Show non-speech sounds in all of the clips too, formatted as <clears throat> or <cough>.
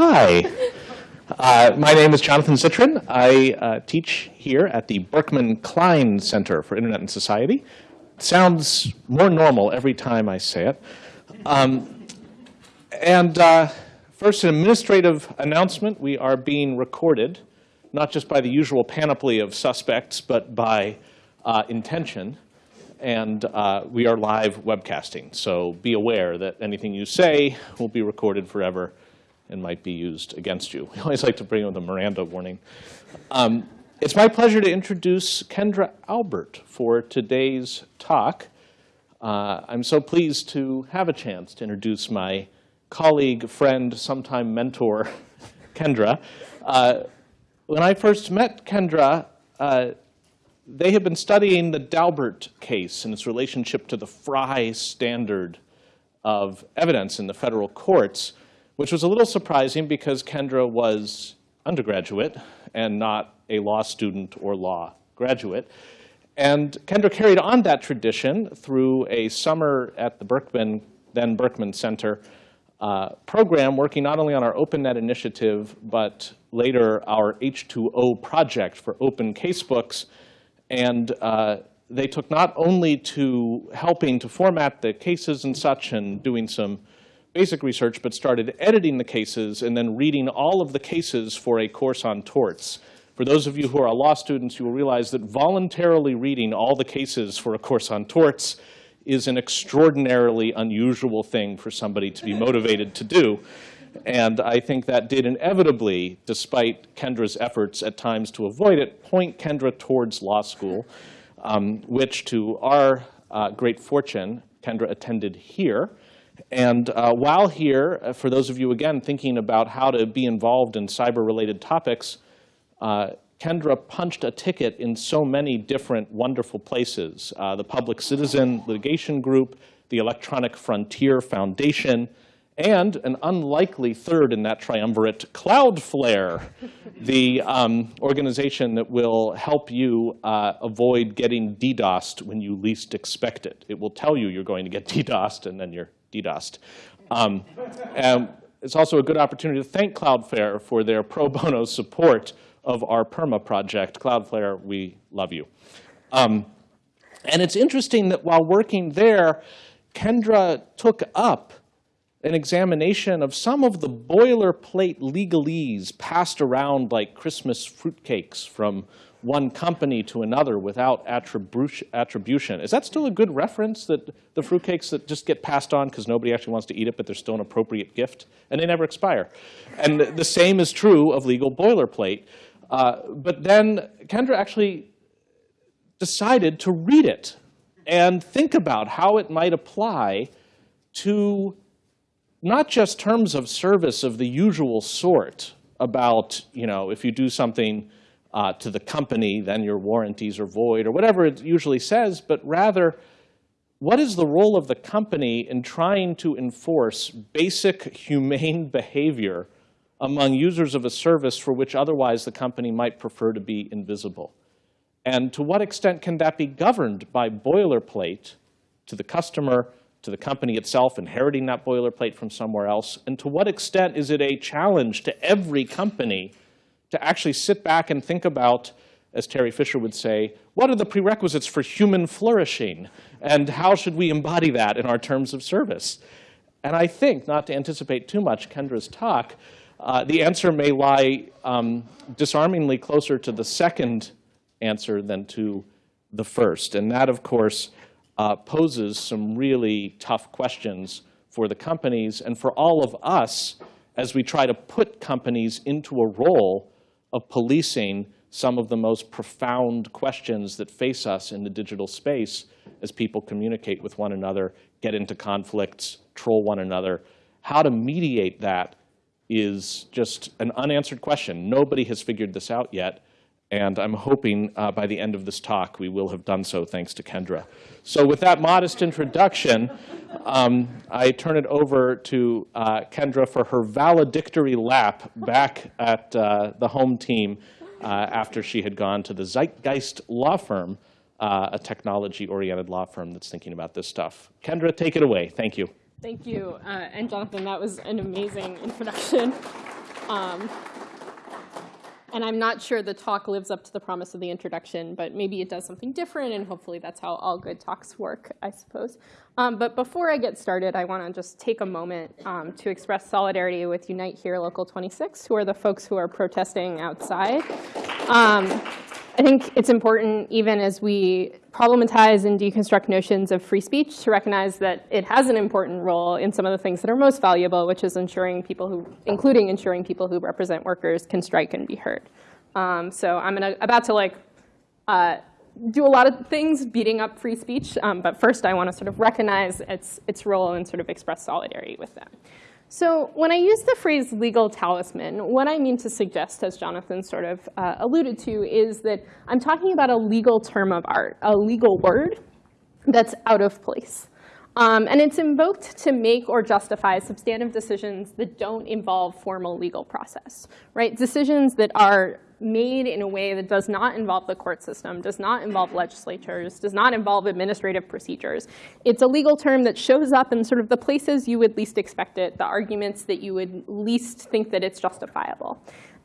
Hi. Uh, my name is Jonathan Zittrain. I uh, teach here at the Berkman Klein Center for Internet and Society. sounds more normal every time I say it. Um, and uh, first, an administrative announcement. We are being recorded, not just by the usual panoply of suspects, but by uh, intention and uh, we are live webcasting. So be aware that anything you say will be recorded forever and might be used against you. <laughs> We always like to bring in the Miranda warning. Um, it's my pleasure to introduce Kendra Albert for today's talk. Uh, I'm so pleased to have a chance to introduce my colleague, friend, sometime mentor, <laughs> Kendra. Uh, when I first met Kendra, uh, they had been studying the Daubert case and its relationship to the Frye standard of evidence in the federal courts, which was a little surprising because Kendra was undergraduate and not a law student or law graduate. And Kendra carried on that tradition through a summer at the Berkman, then Berkman Center uh, program working not only on our OpenNet initiative, but later our H2O project for open casebooks and uh, they took not only to helping to format the cases and such and doing some basic research, but started editing the cases and then reading all of the cases for a course on torts. For those of you who are law students, you will realize that voluntarily reading all the cases for a course on torts is an extraordinarily unusual thing for somebody to be <laughs> motivated to do. And I think that did inevitably, despite Kendra's efforts at times to avoid it, point Kendra towards law school, um, which to our uh, great fortune, Kendra attended here. And uh, while here, uh, for those of you, again, thinking about how to be involved in cyber-related topics, uh, Kendra punched a ticket in so many different wonderful places. Uh, the Public Citizen Litigation Group, the Electronic Frontier Foundation, and an unlikely third in that triumvirate, Cloudflare, <laughs> the um, organization that will help you uh, avoid getting DDoSed when you least expect it. It will tell you you're going to get DDoSed, and then you're DDoSed. Um, and it's also a good opportunity to thank Cloudflare for their pro bono support of our PERMA project. Cloudflare, we love you. Um, and it's interesting that while working there, Kendra took up an examination of some of the boilerplate legalese passed around like Christmas fruitcakes from one company to another without attribution. Is that still a good reference, that the fruitcakes that just get passed on because nobody actually wants to eat it, but they're still an appropriate gift, and they never expire? And the same is true of legal boilerplate. Uh, but then Kendra actually decided to read it and think about how it might apply to not just terms of service of the usual sort about, you know, if you do something uh, to the company, then your warranties are void, or whatever it usually says, but rather, what is the role of the company in trying to enforce basic humane <laughs> behavior among users of a service for which otherwise the company might prefer to be invisible? And to what extent can that be governed by boilerplate to the customer to the company itself inheriting that boilerplate from somewhere else? And to what extent is it a challenge to every company to actually sit back and think about, as Terry Fisher would say, what are the prerequisites for human flourishing? And how should we embody that in our terms of service? And I think, not to anticipate too much Kendra's talk, uh, the answer may lie um, disarmingly closer to the second answer than to the first. And that, of course, uh, poses some really tough questions for the companies and for all of us as we try to put companies into a role of policing some of the most profound questions that face us in the digital space as people communicate with one another, get into conflicts, troll one another. How to mediate that is just an unanswered question. Nobody has figured this out yet. And I'm hoping uh, by the end of this talk we will have done so thanks to Kendra. So with that modest introduction, um, I turn it over to uh, Kendra for her valedictory lap back at uh, the home team uh, after she had gone to the Zeitgeist Law Firm, uh, a technology-oriented law firm that's thinking about this stuff. Kendra, take it away. Thank you. Thank you. Uh, and Jonathan, that was an amazing introduction. Um, and I'm not sure the talk lives up to the promise of the introduction, but maybe it does something different, and hopefully that's how all good talks work, I suppose. Um, but before I get started, I want to just take a moment um, to express solidarity with Unite Here Local 26, who are the folks who are protesting outside. Um, I think it's important, even as we problematize and deconstruct notions of free speech, to recognize that it has an important role in some of the things that are most valuable, which is ensuring people who, including ensuring people who represent workers can strike and be heard. Um, so I'm gonna, about to like uh, do a lot of things beating up free speech, um, but first I want to sort of recognize its, its role and sort of express solidarity with them. So when I use the phrase legal talisman, what I mean to suggest, as Jonathan sort of uh, alluded to, is that I'm talking about a legal term of art, a legal word that's out of place. Um, and it's invoked to make or justify substantive decisions that don't involve formal legal process, right? Decisions that are made in a way that does not involve the court system, does not involve legislatures, does not involve administrative procedures. It's a legal term that shows up in sort of the places you would least expect it, the arguments that you would least think that it's justifiable.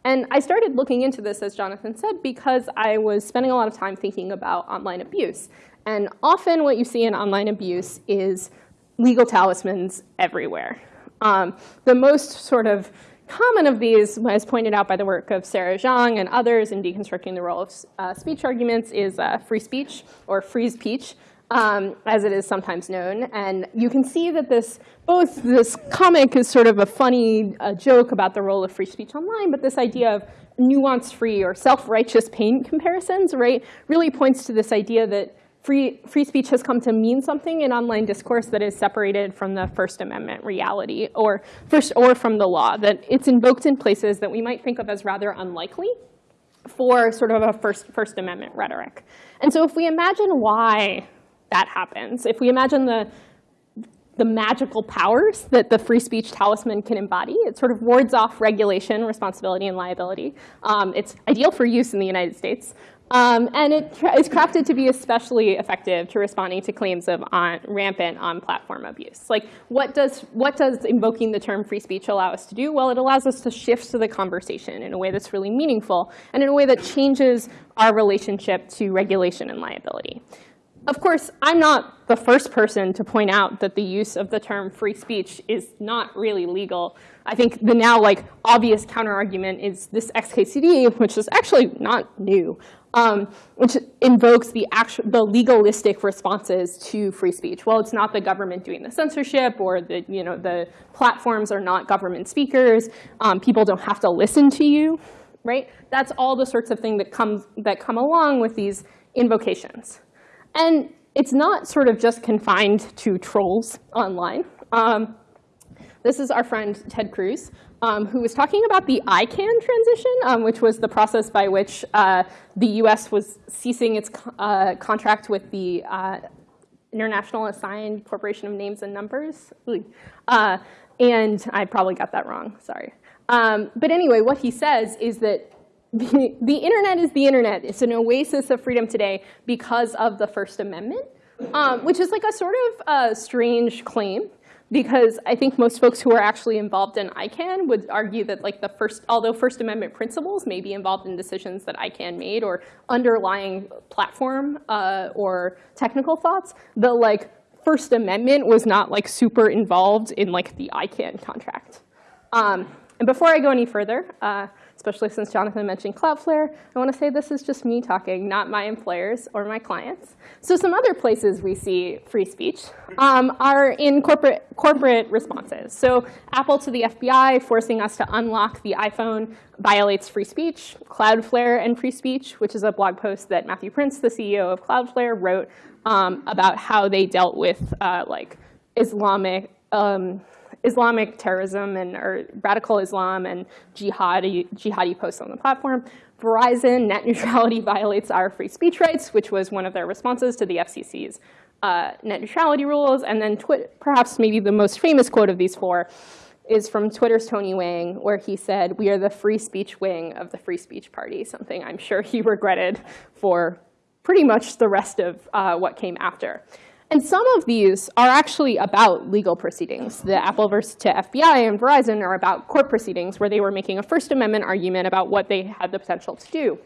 And I started looking into this, as Jonathan said, because I was spending a lot of time thinking about online abuse. And often what you see in online abuse is legal talismans everywhere. Um, the most sort of common of these, as pointed out by the work of Sarah Jeong and others in deconstructing the role of uh, speech arguments, is uh, free speech, or free speech, um, as it is sometimes known. And you can see that this, both this comic is sort of a funny uh, joke about the role of free speech online, but this idea of nuance-free or self-righteous pain comparisons, right, really points to this idea that free, free speech has come to mean something in online discourse that is separated from the First Amendment reality or, first, or from the law, that it's invoked in places that we might think of as rather unlikely for sort of a First, First Amendment rhetoric. And so if we imagine why that happens, if we imagine the the magical powers that the free speech talisman can embody. It sort of wards off regulation, responsibility, and liability. Um, it's ideal for use in the United States. Um, and it is crafted to be especially effective to responding to claims of on, rampant on-platform abuse. Like, what does, what does invoking the term free speech allow us to do? Well, it allows us to shift to the conversation in a way that's really meaningful and in a way that changes our relationship to regulation and liability. Of course, I'm not the first person to point out that the use of the term free speech is not really legal. I think the now like obvious counterargument is this XKCD, which is actually not new, um, which invokes the, actual, the legalistic responses to free speech. Well, it's not the government doing the censorship, or the, you know, the platforms are not government speakers. Um, people don't have to listen to you, right? That's all the sorts of thing that, comes, that come along with these invocations. And it's not sort of just confined to trolls online. Um, this is our friend Ted Cruz um, who was talking about the ICANN transition, um, which was the process by which uh, the US was ceasing its uh, contract with the uh, International Assigned Corporation of Names and Numbers. Uh, and I probably got that wrong, sorry. Um, but anyway, what he says is that the, the, internet is the internet. It's an oasis of freedom today because of the First Amendment, um, which is like a sort of uh, strange claim because I think most folks who are actually involved in ICANN would argue that like the first, although First Amendment principles may be involved in decisions that ICANN made or underlying platform uh, or technical thoughts, the like First Amendment was not like super involved in like the ICANN contract. Um, and before I go any further, uh, especially since Jonathan mentioned Cloudflare, I want to say this is just me talking, not my employers or my clients. So some other places we see free speech um, are in corporate, corporate responses. So Apple to the FBI forcing us to unlock the iPhone violates free speech. Cloudflare and free speech, which is a blog post that Matthew Prince, the CEO of Cloudflare, wrote um, about how they dealt with uh, like Islamic um, Islamic terrorism and or radical Islam and jihadi, jihadi posts on the platform. Verizon, net <laughs> neutrality violates our free speech rights, which was one of their responses to the FCC's uh, net neutrality rules. And then perhaps maybe the most famous quote of these four is from Twitter's Tony Wang, where he said, we are the free speech wing of the free speech party, something I'm sure he <laughs> regretted for pretty much the rest of uh, what came after. And some of these are actually about legal proceedings. The Apple versus to FBI and Verizon are about court proceedings where they were making a First Amendment argument about what they had the potential to do.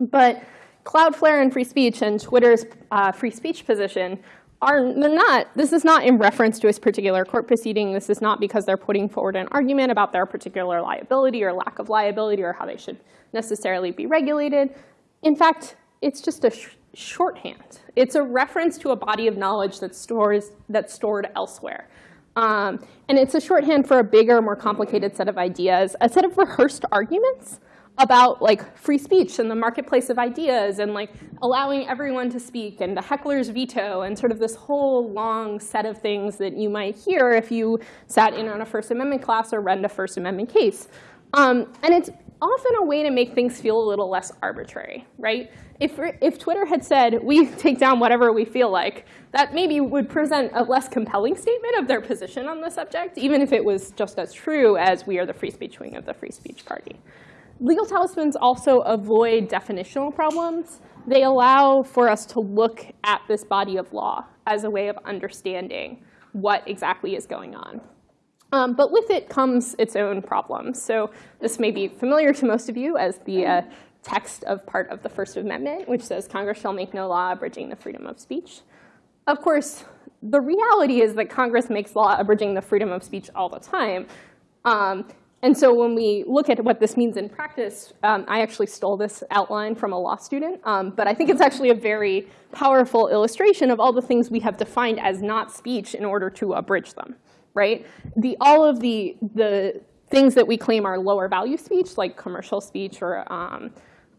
But Cloudflare and free speech and Twitter's uh, free speech position are they're not, this is not in reference to a particular court proceeding. This is not because they're putting forward an argument about their particular liability or lack of liability or how they should necessarily be regulated. In fact, it's just a shorthand. It's a reference to a body of knowledge that stores, that's stored elsewhere. Um, and it's a shorthand for a bigger, more complicated set of ideas, a set of rehearsed arguments about like free speech and the marketplace of ideas and like allowing everyone to speak and the heckler's veto and sort of this whole long set of things that you might hear if you sat in on a First Amendment class or read a First Amendment case. Um, and it's often a way to make things feel a little less arbitrary, right? If, if Twitter had said, we take down whatever we feel like, that maybe would present a less compelling statement of their position on the subject, even if it was just as true as we are the free speech wing of the free speech party. Legal talismans also avoid definitional problems. They allow for us to look at this body of law as a way of understanding what exactly is going on. Um, but with it comes its own problems. So this may be familiar to most of you as the uh, text of part of the First Amendment, which says Congress shall make no law abridging the freedom of speech. Of course, the reality is that Congress makes law abridging the freedom of speech all the time. Um, and so when we look at what this means in practice, um, I actually stole this outline from a law student. Um, but I think it's actually a very powerful illustration of all the things we have defined as not speech in order to abridge them, right? The, all of the, the things that we claim are lower value speech, like commercial speech or um,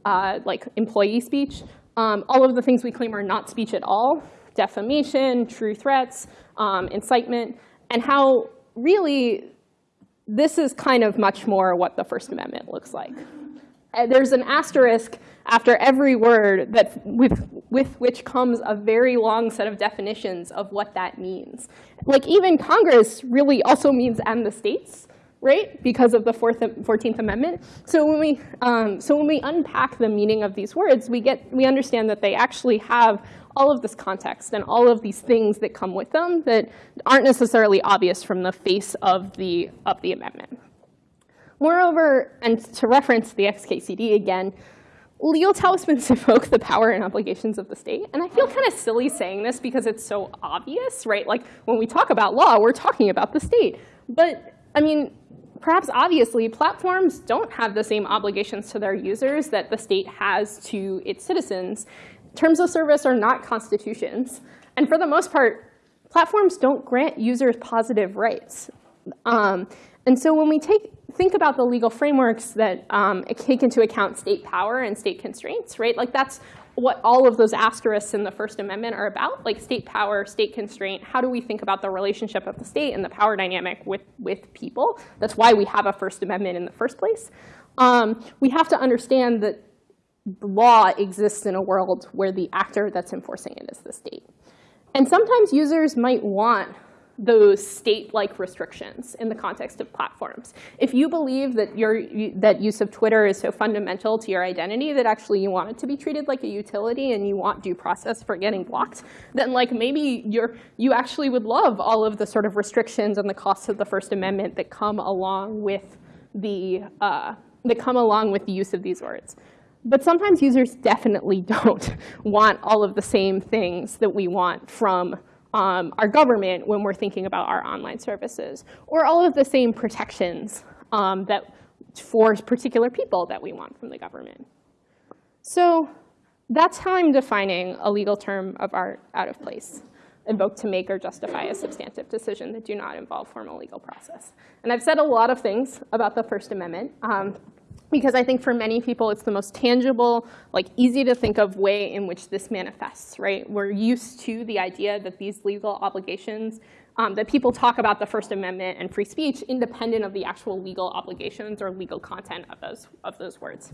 uh, like employee speech, um, all of the things we claim are not speech at all, defamation, true threats, um, incitement, and how really this is kind of much more what the First Amendment looks like. Uh, there's an asterisk after every word that with, with which comes a very long set of definitions of what that means. Like even Congress really also means and the states, right? Because of the Fourth, 14th Amendment. So when we, um, so when we unpack the meaning of these words, we get, we understand that they actually have all of this context and all of these things that come with them that aren't necessarily obvious from the face of the, of the amendment. Moreover, and to reference the XKCD again, legal talismans <laughs> evoke the power and obligations of the state. And I feel kind of silly saying this because it's so obvious, right? Like when we talk about law, we're talking about the state. But I mean, perhaps obviously, platforms don't have the same obligations to their users that the state has to its citizens. Terms of service are not constitutions. And for the most part, platforms don't grant users positive rights. Um, and so when we take, think about the legal frameworks that um, take into account state power and state constraints, right? Like that's what all of those asterisks in the First Amendment are about, like state power, state constraint. How do we think about the relationship of the state and the power dynamic with, with people? That's why we have a First Amendment in the first place. Um, we have to understand that law exists in a world where the actor that's enforcing it is the state. And sometimes users might want those state-like restrictions in the context of platforms. If you believe that your that use of Twitter is so fundamental to your identity that actually you want it to be treated like a utility and you want due process for getting blocked, then like maybe you're you actually would love all of the sort of restrictions and the costs of the First Amendment that come along with the uh, that come along with the use of these words. But sometimes users definitely <laughs> don't want all of the same things that we want from um, our government when we're thinking about our online services, or all of the same protections um, that for particular people that we want from the government. So that's how I'm defining a legal term of art out of place, invoked to make or justify a substantive decision that do not involve formal legal process. And I've said a lot of things about the First Amendment. Um, because I think for many people it's the most tangible, like easy to think of way in which this manifests, right? We're used to the idea that these legal obligations, um, that people talk about the First Amendment and free speech independent of the actual legal obligations or legal content of those, of those words.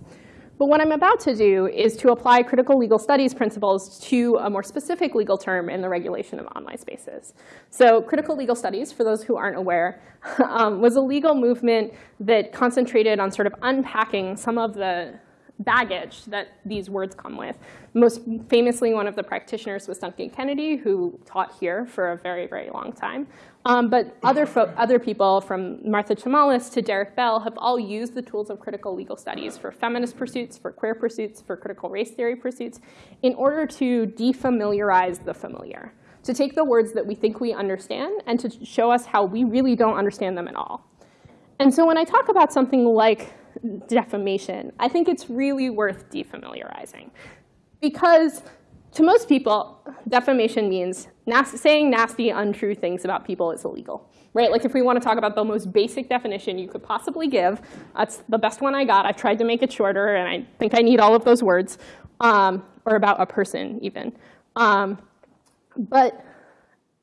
But what I'm about to do is to apply critical legal studies principles to a more specific legal term in the regulation of online spaces. So critical legal studies, for those who aren't aware, <laughs> um, was a legal movement that concentrated on sort of unpacking some of the baggage that these words come with. Most famously, one of the practitioners was Duncan Kennedy, who taught here for a very, very long time. Um, but other, other people, from Martha Chamallas to Derek Bell, have all used the tools of critical legal studies for feminist pursuits, for queer pursuits, for critical race theory pursuits, in order to defamiliarize the familiar, to take the words that we think we understand and to show us how we really don't understand them at all. And so when I talk about something like defamation, I think it's really worth defamiliarizing. Because to most people, defamation means saying nasty, untrue things about people is illegal. Right? Like if we want to talk about the most basic definition you could possibly give, that's the best one I got. I've tried to make it shorter, and I think I need all of those words, um, or about a person even. Um, but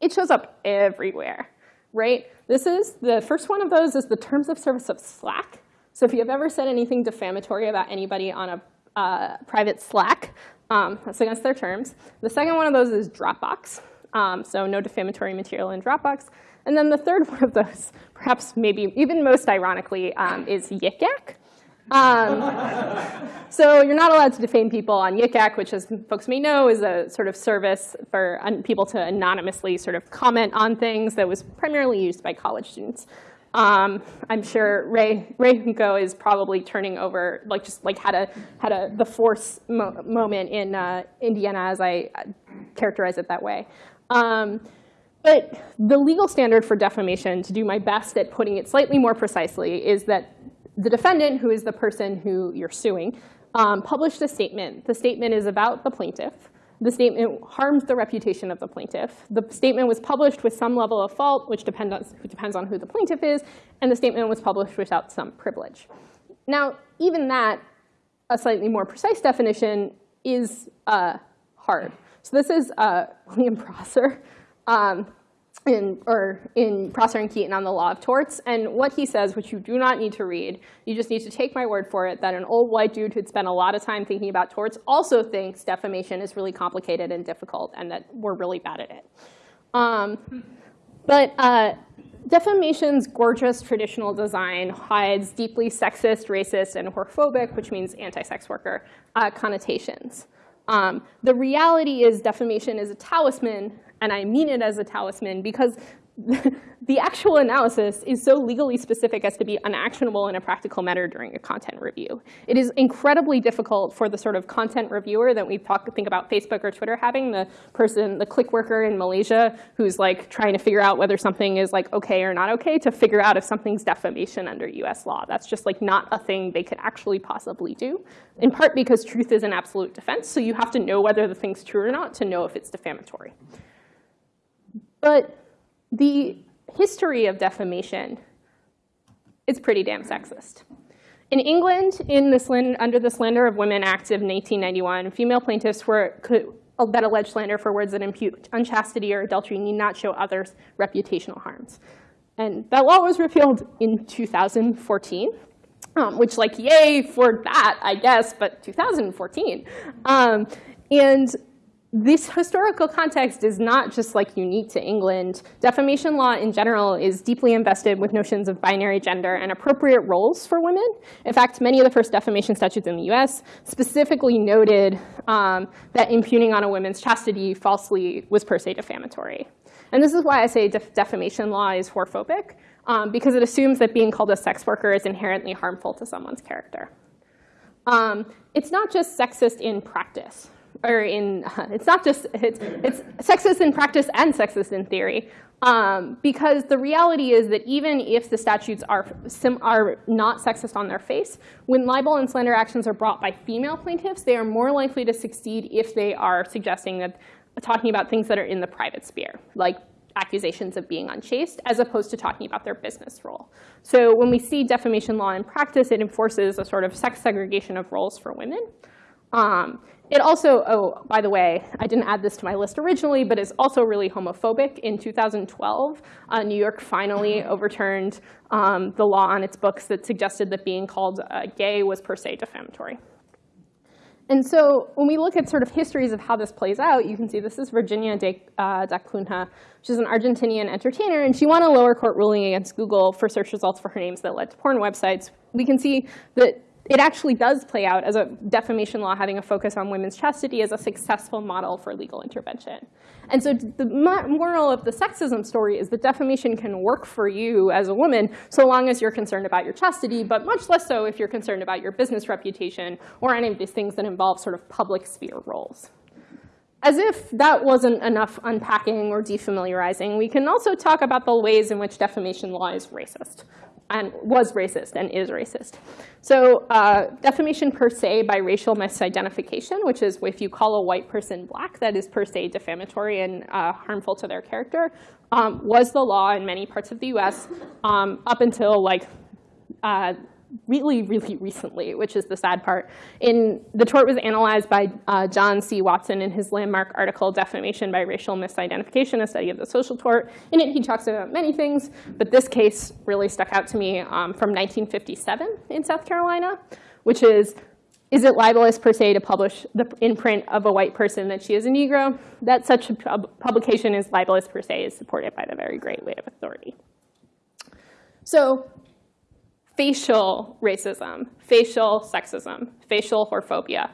it shows up everywhere, right? This is, the first one of those is the terms of service of Slack. So if you've ever said anything defamatory about anybody on a uh, private Slack, um, that's against their terms. The second one of those is Dropbox. Um, so no defamatory material in Dropbox. And then the third <laughs> one of those, perhaps maybe even most ironically, um, is Yik Yak. Um, <laughs> so you're not allowed to defame people on Yik Yak, which as folks may know is a sort of service for people to anonymously sort of comment on things that was primarily used by college students. Um, I'm sure Ray Ray Hunko is probably turning over, like just like had a had a the force mo moment in uh, Indiana, as I characterize it that way. Um, but the legal standard for defamation, to do my best at putting it slightly more precisely, is that the defendant, who is the person who you're suing, um, published a statement. The statement is about the plaintiff. The statement harms the reputation of the plaintiff. The statement was published with some level of fault, which depend on, depends on who the plaintiff is, and the statement was published without some privilege. Now, even that, a slightly more precise definition, is uh, hard. So this is uh, <laughs> William Prosser. Um, in, or in Prosser and Keeton on the law of torts. And what he says, which you do not need to read, you just need to take my word for it, that an old white dude who'd spent a lot of time thinking about torts also thinks defamation is really complicated and difficult and that we're really bad at it. Um, but uh, defamation's gorgeous traditional design hides deeply sexist, racist, and whorephobic, which means anti-sex worker, uh, connotations. Um, the reality is defamation is a talisman and I mean it as a talisman because <laughs> the actual analysis is so legally specific as to be unactionable in a practical matter during a content review. It is incredibly difficult for the sort of content reviewer that we talk, think about Facebook or Twitter having, the person, the click worker in Malaysia who's like trying to figure out whether something is like okay or not okay to figure out if something's defamation under US law. That's just like not a thing they could actually possibly do, in part because truth is an absolute defense, so you have to know whether the thing's true or not to know if it's defamatory. But the history of defamation is pretty damn sexist. In England, in the under the Slander of Women Act of 1891, female plaintiffs were, could, that allege slander for words that impute unchastity or adultery need not show others reputational harms. And that law was repealed in 2014, um, which like, yay for that, I guess, but 2014. Um, and this historical context is not just like unique to England. Defamation law in general is deeply invested with notions of binary gender and appropriate roles for women. In fact, many of the first defamation statutes in the US specifically noted um, that impugning on a woman's chastity falsely was per se defamatory. And this is why I say def defamation law is whorephobic, um, because it assumes that being called a sex worker is inherently harmful to someone's character. Um, it's not just sexist in practice or in, <laughs> it's not just, it's, it's sexist in practice and sexist in theory. Um, because the reality is that even if the statutes are, are not sexist on their face, when libel and slander actions are brought by female plaintiffs, they are more likely to succeed if they are suggesting that, talking about things that are in the private sphere, like accusations of being unchaste, as opposed to talking about their business role. So when we see defamation law in practice, it enforces a sort of sex segregation of roles for women. Um, it also, oh, by the way, I didn't add this to my list originally, but it's also really homophobic. In 2012, uh, New York finally overturned um, the law on its books that suggested that being called uh, gay was per se defamatory. And so when we look at sort of histories of how this plays out, you can see this is Virginia de, uh, da Cunha, is an Argentinian entertainer, and she won a lower court ruling against Google for search results for her names that led to porn websites. We can see that it actually does play out as a defamation law having a focus on women's chastity as a successful model for legal intervention. And so the moral of the sexism story is that defamation can work for you as a woman so long as you're concerned about your chastity, but much less so if you're concerned about your business reputation or any of these things that involve sort of public sphere roles. As if that wasn't enough unpacking or defamiliarizing, we can also talk about the ways in which defamation law is racist and was racist and is racist. So uh, defamation per se by racial misidentification, which is if you call a white person black, that is per se defamatory and uh, harmful to their character, um, was the law in many parts of the US um, up until like uh, really, really recently, which is the sad part. In, the tort was analyzed by uh, John C. Watson in his landmark article, Defamation by Racial Misidentification, a study of the social tort. In it, he talks about many things, but this case really stuck out to me um, from 1957 in South Carolina, which is, is it libelous per se to publish the imprint of a white person that she is a Negro? That such a pub publication is libelous per se is supported by the very great weight of authority. So facial racism, facial sexism, facial whorephobia.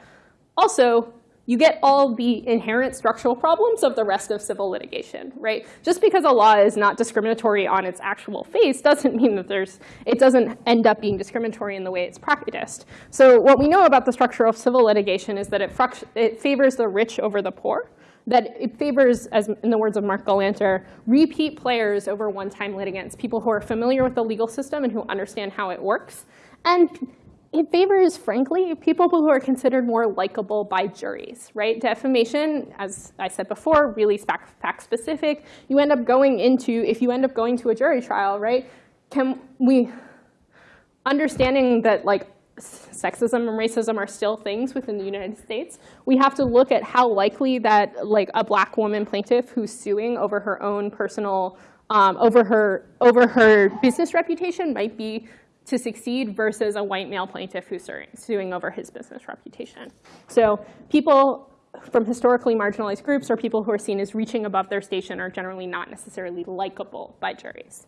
Also, you get all the inherent structural problems of the rest of civil litigation, right? Just because a law is not discriminatory on its actual face doesn't mean that there's, it doesn't end up being discriminatory in the way it's practiced. So what we know about the structure of civil litigation is that it, it favors the rich over the poor that it favors, as in the words of Marc Galanter, repeat players over one-time litigants, people who are familiar with the legal system and who understand how it works. And it favors, frankly, people who are considered more likable by juries, right? Defamation, as I said before, really fact-specific. You end up going into, if you end up going to a jury trial, right, can we, understanding that like sexism and racism are still things within the United States, we have to look at how likely that like a black woman plaintiff who's suing over her own personal, um, over her over her business reputation might be to succeed versus a white male plaintiff who's suing over his business reputation. So people from historically marginalized groups or people who are seen as reaching above their station are generally not necessarily likable by juries.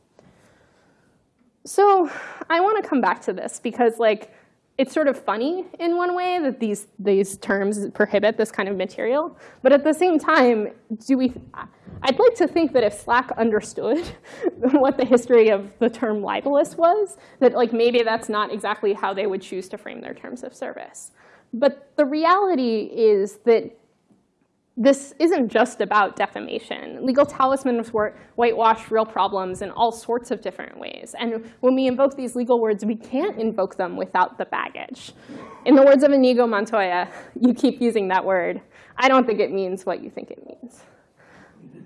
So I want to come back to this because like it's sort of funny in one way that these, these terms prohibit this kind of material. But at the same time, do we, I'd like to think that if Slack understood <laughs> what the history of the term libelous was, that like maybe that's not exactly how they would choose to frame their terms of service. But the reality is that this isn't just about defamation. Legal talismans whitewash real problems in all sorts of different ways. And when we invoke these legal words, we can't invoke them without the baggage. In the words of Inigo Montoya, you keep using that word. I don't think it means what you think it means. <laughs>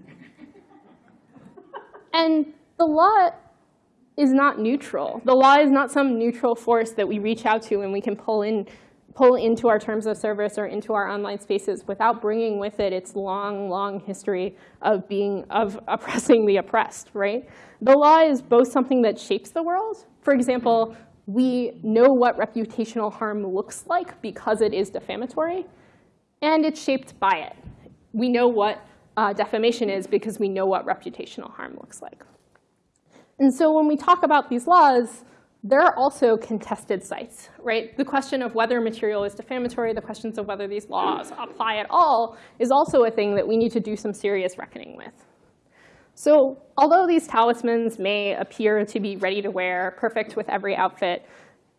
and the law is not neutral. The law is not some neutral force that we reach out to and we can pull in pull into our terms of service or into our online spaces without bringing with it its long, long history of being, of oppressing the oppressed, right? The law is both something that shapes the world. For example, we know what reputational harm looks like because it is defamatory, and it's shaped by it. We know what uh, defamation is because we know what reputational harm looks like. And so when we talk about these laws, there are also contested sites, right? The question of whether material is defamatory, the questions of whether these laws apply at all is also a thing that we need to do some serious reckoning with. So although these talismans may appear to be ready to wear, perfect with every outfit,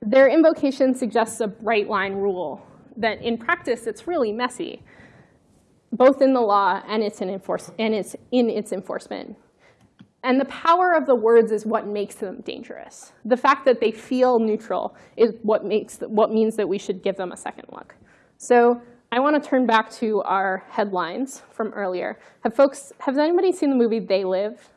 their invocation suggests a bright line rule that in practice it's really messy, both in the law and it's in, enforce and it's in its enforcement. And the power of the words is what makes them dangerous. The fact that they feel neutral is what, makes, what means that we should give them a second look. So I want to turn back to our headlines from earlier. Have folks, has anybody seen the movie They Live?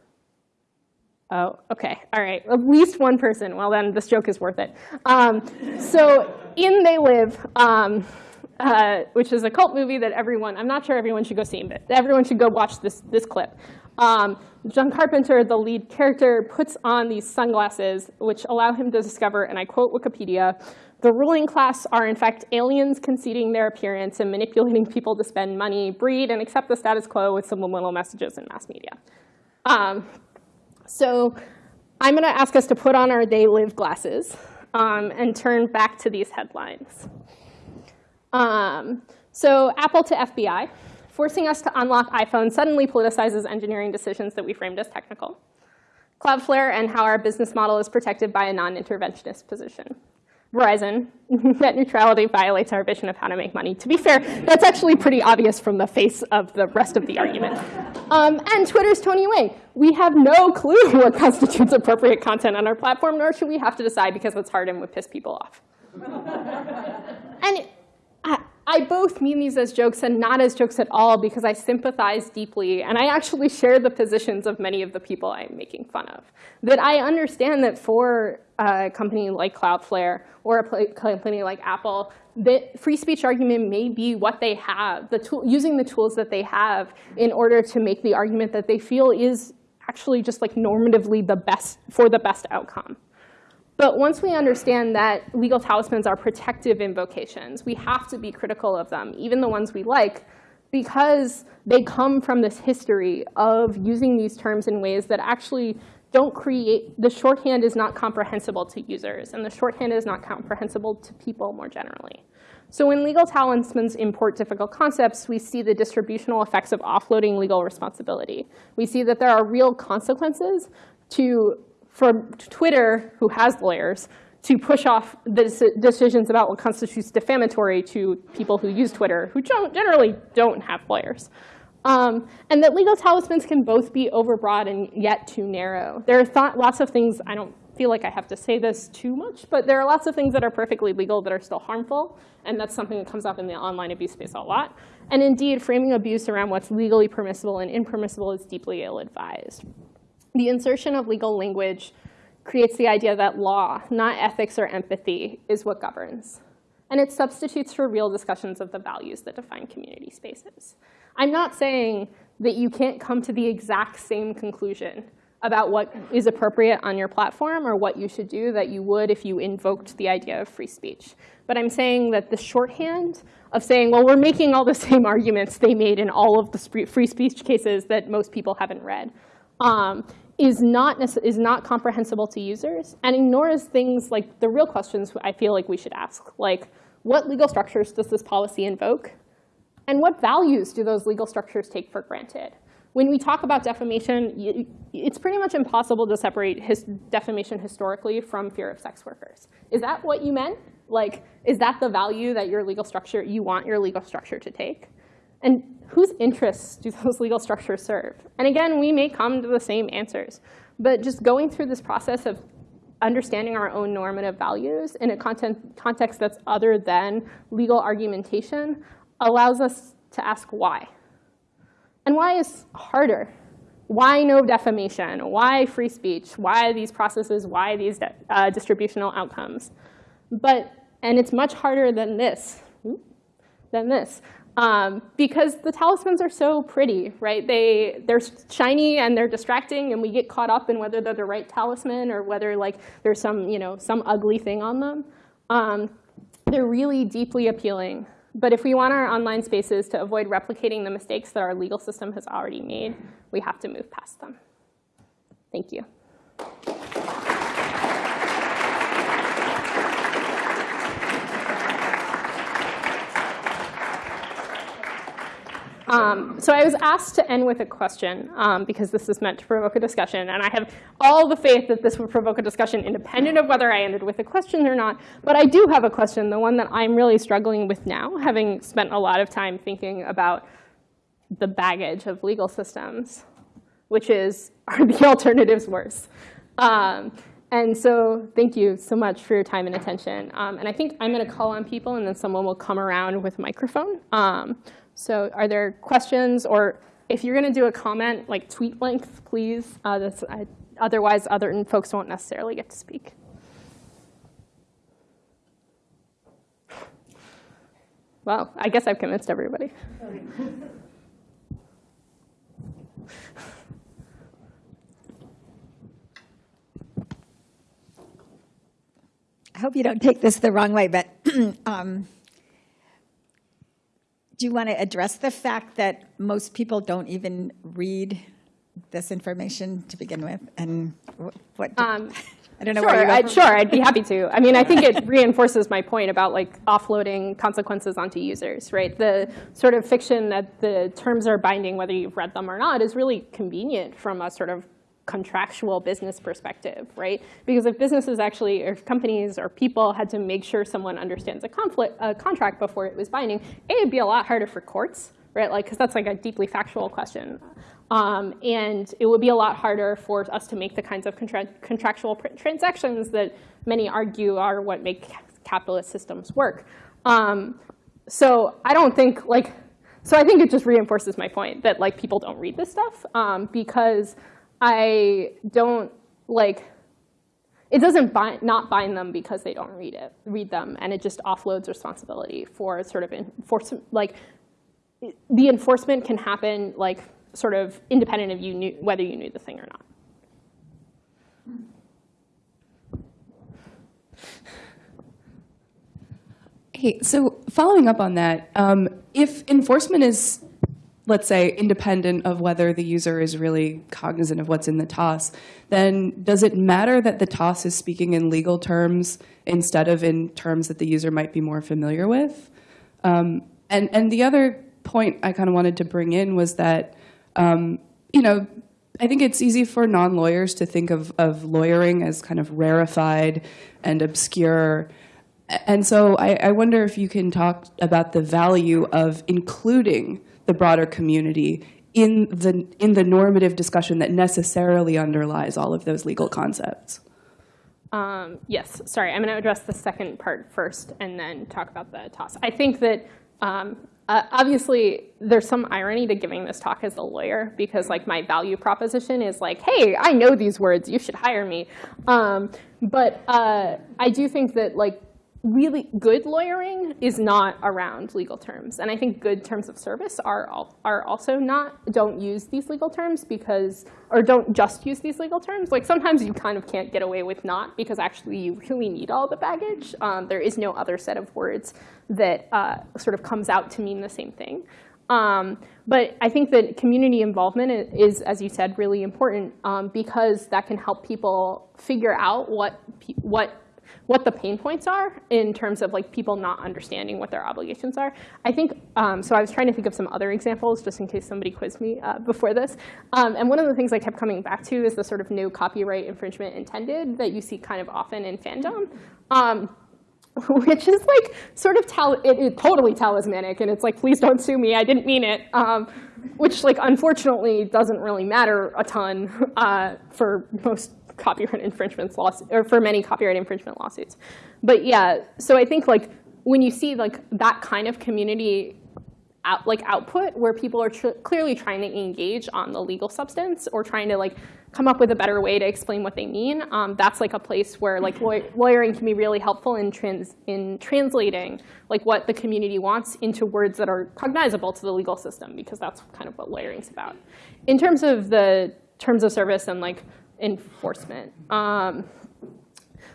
Oh, okay, all right, at least one person. Well, then this joke is worth it. Um, so in They Live, um, uh, which is a cult movie that everyone, I'm not sure everyone should go see, but everyone should go watch this, this clip. Um, John Carpenter, the lead character, puts on these sunglasses, which allow him to discover, and I quote Wikipedia, the ruling class are in fact aliens conceding their appearance and manipulating people to spend money, breed, and accept the status quo with subliminal messages in mass media. Um, so I'm going to ask us to put on our They Live glasses. um, and turn back to these headlines. Um, so Apple to FBI, forcing us to unlock iPhone suddenly politicizes engineering decisions that we framed as technical. Cloudflare and how our business model is protected by a non-interventionist position. Verizon, <laughs> net neutrality violates our vision of how to make money. To be fair, that's actually pretty obvious from the face of the rest of the argument. Um, and Twitter's Tony Wang. We have no clue <laughs> what constitutes appropriate content on our platform, nor should we have to decide because it's hard and would piss people off. <laughs> and I, both mean these as jokes and not as jokes at all because I sympathize deeply and I actually share the positions of many of the people I'm making fun of. That I understand that for a company like Cloudflare or a company like Apple, that free speech argument may be what they have, the tool, using the tools that they have in order to make the argument that they feel is actually just like normatively the best for the best outcome. But once we understand that legal talismans are protective invocations, we have to be critical of them, even the ones we like, because they come from this history of using these terms in ways that actually don't create, the shorthand is not comprehensible to users, and the shorthand is not comprehensible to people more generally. So when legal talismans import difficult concepts, we see the distributional effects of offloading legal responsibility. We see that there are real consequences to for Twitter, who has lawyers, to push off the decisions about what constitutes defamatory to people who use Twitter, who generally don't have lawyers. Um, and that legal talismans can both be overbroad and yet too narrow. There are lots of things, I don't feel like I have to say this too much, but there are lots of things that are perfectly legal that are still harmful, and that's something that comes up in the online abuse space a lot. And indeed, framing abuse around what's legally permissible and impermissible is deeply ill-advised. The insertion of legal language creates the idea that law, not ethics or empathy, is what governs. And it substitutes for real discussions of the values that define community spaces. I'm not saying that you can't come to the exact same conclusion about what is appropriate on your platform or what you should do that you would if you invoked the idea of free speech. But I'm saying that the shorthand of saying, well, we're making all the same arguments they made in all of the free speech cases that most people haven't read, um, is not, is not comprehensible to users and ignores things like the real questions I feel like we should ask, like what legal structures does this policy invoke? And what values do those legal structures take for granted? When we talk about defamation, it's pretty much impossible to separate his defamation historically from fear of sex workers. Is that what you meant? Like, is that the value that your legal structure, you want your legal structure to take? And whose interests do those <laughs> legal structures serve? And again, we may come to the same answers. But just going through this process of understanding our own normative values in a content, context that's other than legal argumentation allows us to ask why. And why is harder. Why no defamation? Why free speech? Why these processes? Why these uh, distributional outcomes? But, and it's much harder than this, than this. Um, because the talismans are so pretty, right? They, they're shiny and they're distracting and we get caught up in whether they're the right talisman or whether like there's some, you know, some ugly thing on them. Um, they're really deeply appealing. But if we want our online spaces to avoid replicating the mistakes that our legal system has already made, we have to move past them. Thank you. Um, so I was asked to end with a question um, because this is meant to provoke a discussion. And I have all the faith that this would provoke a discussion independent of whether I ended with a question or not. But I do have a question, the one that I'm really struggling with now, having spent a lot of time thinking about the baggage of legal systems, which is, are the <laughs> alternatives worse? Um, and so thank you so much for your time and attention. Um, and I think I'm going to call on people, and then someone will come around with a microphone. So are there questions? Or if you're going to do a comment, like tweet length, please. Uh, I, otherwise, other folks won't necessarily get to speak. Well, I guess I've convinced everybody. I hope you don't take this the wrong way, but <clears throat> um, do you want to address the fact that most people don't even read this information to begin with? And what? Um, <laughs> I don't know Sure, where I'd, sure, I'd be <laughs> happy to. I mean, I think it reinforces my point about like offloading consequences onto users, right? The sort of fiction that the terms are binding, whether you've read them or not, is really convenient from a sort of contractual business perspective, right? Because if businesses actually, or companies or people had to make sure someone understands a conflict, a contract before it was binding, A, it'd be a lot harder for courts, right? Like, because that's like a deeply factual question. Um, and it would be a lot harder for us to make the kinds of contra contractual transactions that many argue are what make capitalist systems work. Um, so I don't think like, so I think it just reinforces my point that like people don't read this stuff um, because I don't like, it doesn't bind, not bind them because they don't read it, read them, and it just offloads responsibility for sort of enforcement, like the enforcement can happen like sort of independent of you knew whether you knew the thing or not. Hey, so following up on that, um, if enforcement is, let's say, independent of whether the user is really cognizant of what's in the TOS, then does it matter that the TOS is speaking in legal terms instead of in terms that the user might be more familiar with? Um, and, and the other point I kind of wanted to bring in was that, um, you know, I think it's easy for non-lawyers to think of, of lawyering as kind of rarefied and obscure. And so I, I wonder if you can talk about the value of including the broader community in the, in the normative discussion that necessarily underlies all of those legal concepts. Um, yes, sorry, I'm going to address the second part first and then talk about the toss. I think that um, uh, obviously there's some irony to giving this talk as a lawyer because like my value proposition is like, hey, I know these words, you should hire me. Um, but uh, I do think that like really good lawyering is not around legal terms. And I think good terms of service are, are also not, don't use these legal terms because, or don't just use these legal terms. Like sometimes you kind of can't get away with not because actually you really need all the baggage. Um, there is no other set of words that uh, sort of comes out to mean the same thing. Um, but I think that community involvement is, as you said, really important um, because that can help people figure out what, what what the pain points are in terms of like people not understanding what their obligations are. I think, um, so I was trying to think of some other examples just in case somebody quizzed me uh, before this. Um, and one of the things I kept coming back to is the sort of no copyright infringement intended that you see kind of often in fandom. Um, <laughs> which is like sort of tal it, it, totally talismanic, and it's like, please don't sue me, I didn't mean it. Um, which like unfortunately doesn't really matter a ton uh, for most copyright infringements lawsuits, or for many copyright infringement lawsuits. But yeah, so I think like when you see like that kind of community out, like output where people are clearly trying to engage on the legal substance or trying to like come up with a better way to explain what they mean, um, that's like a place where like law lawyering can be really helpful in trans in translating like what the community wants into words that are cognizable to the legal system because that's kind of what lawyering's about. In terms of the terms of service and like enforcement. Um,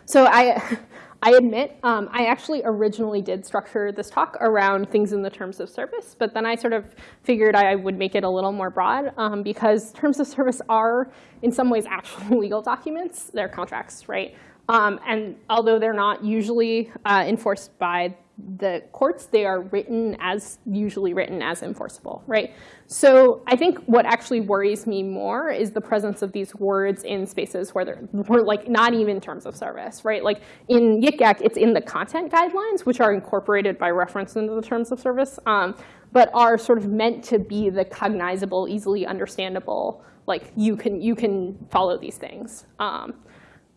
so I, I admit, um, I actually originally did structure this talk around things in the terms of service, but then I sort of figured I would make it a little more broad um, because terms of service are, in some ways, actual <laughs> legal documents. They're contracts, right? Um, and although they're not usually uh, enforced by the courts, they are written as, usually written as enforceable, right? So I think what actually worries me more is the presence of these words in spaces where they're, like not even terms of service, right? Like in Yik Yak, it's in the content guidelines, which are incorporated by reference into the terms of service, um, but are sort of meant to be the cognizable, easily understandable, like you can, you can follow these things. Um,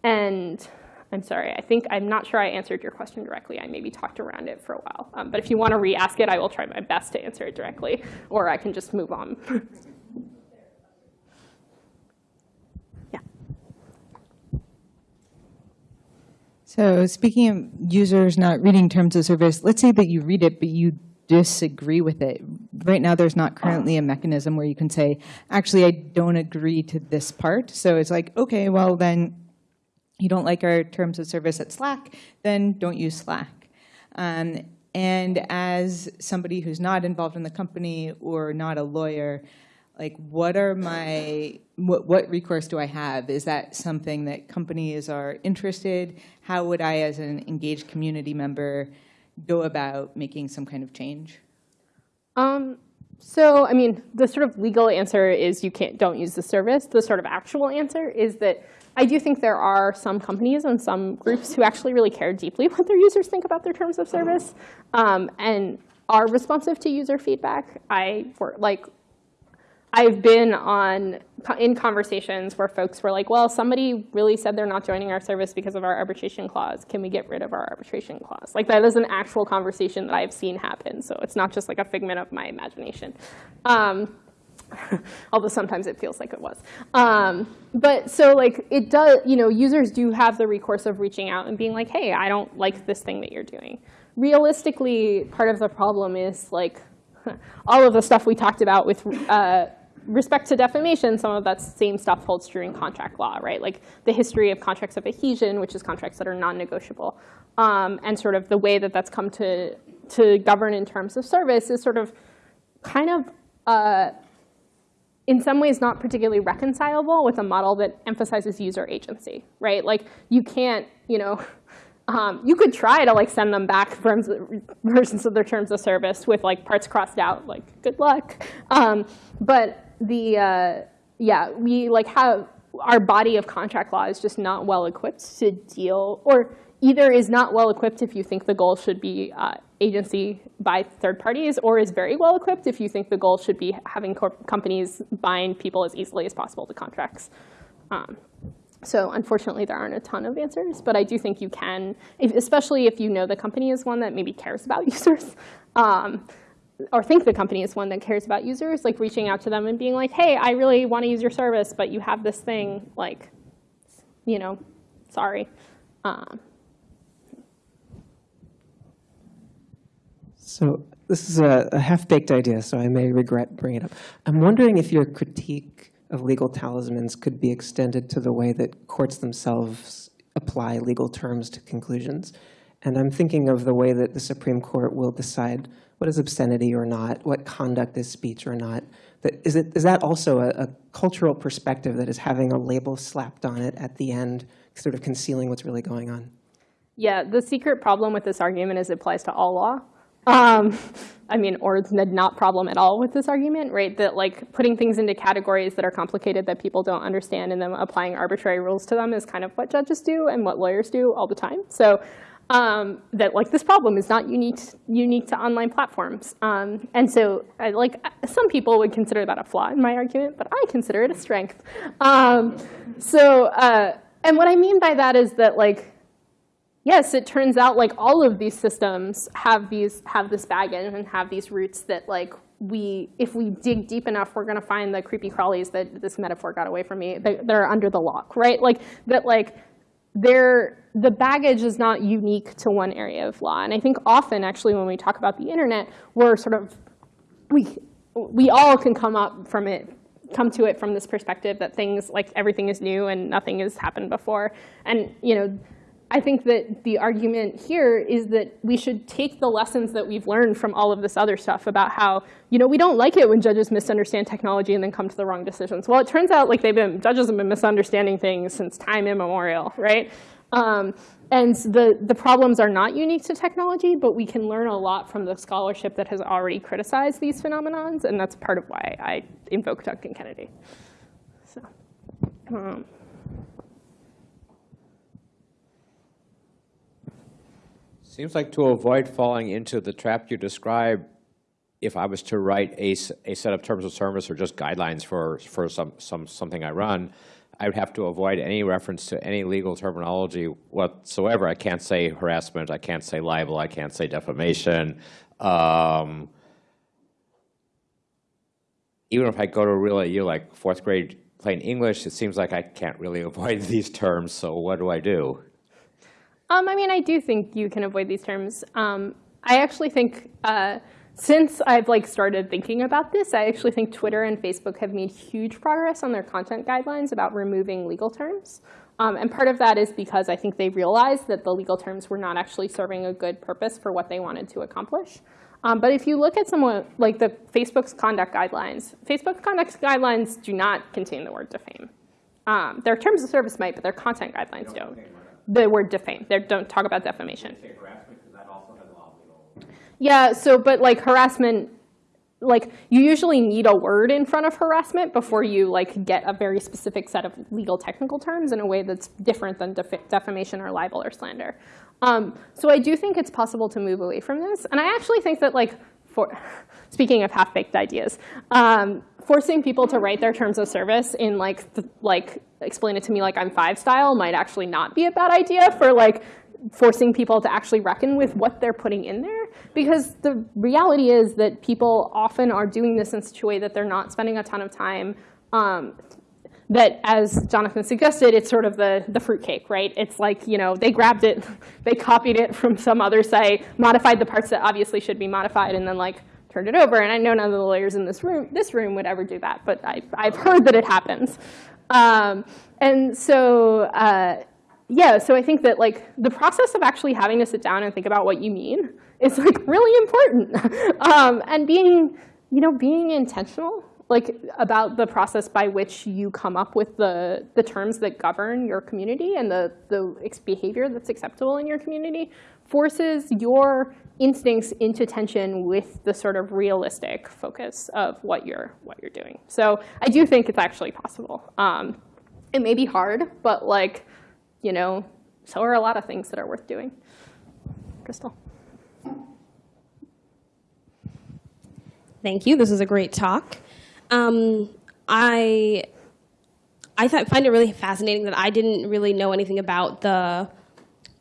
and I'm sorry, I think, I'm not sure I answered your question directly. I maybe talked around it for a while. Um, but if you want to re-ask it, I will try my best to answer it directly, or I can just move on. <laughs> yeah. So speaking of users not reading terms of service, let's say that you read it, but you disagree with it. Right now, there's not currently a mechanism where you can say, actually, I don't agree to this part. So it's like, OK, well, then you don't like our terms of service at Slack, then don't use Slack. Um, and as somebody who's not involved in the company or not a lawyer, like what are my what, what recourse do I have? Is that something that companies are interested? How would I, as an engaged community member, go about making some kind of change? Um, so, I mean, the sort of legal answer is you can't, don't use the service. The sort of actual answer is that I do think there are some companies and some groups who actually really care deeply <laughs> what their users think about their terms of service um, and are responsive to user feedback. I like I've been on in conversations where folks were like, well, somebody really said they're not joining our service because of our arbitration clause. Can we get rid of our arbitration clause? Like that is an actual conversation that I've seen happen. So it's not just like a figment of my imagination. Um, <laughs> although sometimes it feels like it was. Um, but so like it does, you know, users do have the recourse of reaching out and being like, hey, I don't like this thing that you're doing. Realistically, part of the problem is like <laughs> all of the stuff we talked about with uh, respect to defamation, some of that same stuff holds true in contract law, right? Like the history of contracts of adhesion, which is contracts that are non-negotiable, um, and sort of the way that that's come to, to govern in terms of service is sort of kind of, uh, in some ways, not particularly reconcilable with a model that emphasizes user agency, right? Like you can't, you know, <laughs> um, you could try to like send them back versions of their terms of service with like parts crossed out, like good luck. Um, but the uh, yeah, we like have our body of contract law is just not well equipped to deal, or either is not well equipped if you think the goal should be uh, agency by third parties, or is very well equipped if you think the goal should be having companies bind people as easily as possible to contracts. Um, so unfortunately, there aren't a ton of answers, but I do think you can, if, especially if you know the company is one that maybe cares about <laughs> users. Um, or think the company is one that cares about users, like reaching out to them and being like, hey, I really want to use your service, but you have this thing, like, you know, sorry. Um, so this is a, a half-baked idea, so I may regret bringing it up. I'm wondering if your critique of legal talismans could be extended to the way that courts themselves apply legal terms to conclusions. And I'm thinking of the way that the Supreme Court will decide what is obscenity or not, what conduct is speech or not. That, is, it, is that also a, a cultural perspective that is having a label slapped on it at the end, sort of concealing what's really going on? Yeah, the secret problem with this argument is it applies to all law. Um, I mean, or the not problem at all with this argument, right? That like putting things into categories that are complicated that people don't understand and then applying arbitrary rules to them is kind of what judges do and what lawyers do all the time. So um, that like this problem is not unique unique to online platforms. Um, and so I, like some people would consider that a flaw in my argument, but I consider it a strength. Um, so uh, and what I mean by that is that like yes, it turns out like all of these systems have these have this baggage and have these roots that like we, if we dig deep enough, we're gonna find the creepy crawlies that this metaphor got away from me that, that are under the lock, right? Like that like they're the baggage is not unique to one area of law. And I think often, actually, when we talk about the internet, we're sort of, we, we all can come up from it, come to it from this perspective that things, like everything is new and nothing has happened before. And, you know, I think that the argument here is that we should take the lessons that we've learned from all of this other stuff about how, you know, we don't like it when judges misunderstand technology and then come to the wrong decisions. Well, it turns out like they've been, judges have been misunderstanding things since time immemorial, right? Um, and the, the problems are not unique to technology, but we can learn a lot from the scholarship that has already criticized these phenomenons, and that's part of why I invoke Duncan Kennedy. So, um. Seems like to avoid falling into the trap you describe, if I was to write a, a set of terms of service or just guidelines for, for some, some, something I run, I would have to avoid any reference to any legal terminology whatsoever. I can't say harassment. I can't say libel. I can't say defamation. Um, even if I go to really you like fourth grade plain English, it seems like I can't really <laughs> avoid these terms. So what do I do? Um, I mean, I do think you can avoid these terms. Um, I actually think uh, since I've like started thinking about this, I actually think Twitter and Facebook have made huge progress on their content guidelines about removing legal terms. Um, and part of that is because I think they realized that the legal terms were not actually serving a good purpose for what they wanted to accomplish. Um, but if you look at someone like the Facebook's conduct guidelines, Facebook's conduct guidelines do not contain the word defame. Um, their terms of service might, but their content guidelines don't. The word defame. They don't talk about defamation. Yeah, so, but like harassment, like you usually need a word in front of harassment before you like get a very specific set of legal technical terms in a way that's different than def defamation or libel or slander. Um, so I do think it's possible to move away from this. And I actually think that like, for, <sighs> speaking of half-baked ideas, um, forcing people to write their terms of service in like, th like explain it to me like I'm five style might actually not be a bad idea for like forcing people to actually reckon with what they're putting in there. Because the reality is that people often are doing this in such a way that they're not spending a ton of time um, that, as Jonathan suggested, it's sort of the, the fruitcake, right? It's like, you know, they grabbed it, <laughs> they copied it from some other site, modified the parts that obviously should be modified, and then like turned it over. And I know none of the lawyers in this room, this room would ever do that, but I, I've heard that it happens. Um, and so, uh, yeah, so I think that like the process of actually having to sit down and think about what you mean is like <laughs> really important. <laughs> um, and being, you know, being intentional like about the process by which you come up with the, the terms that govern your community and the, the behavior that's acceptable in your community forces your instincts into tension with the sort of realistic focus of what you're, what you're doing. So I do think it's actually possible. Um, it may be hard, but like, you know, so are a lot of things that are worth doing. Crystal. Thank you. This is a great talk. Um, I I find it really fascinating that I didn't really know anything about the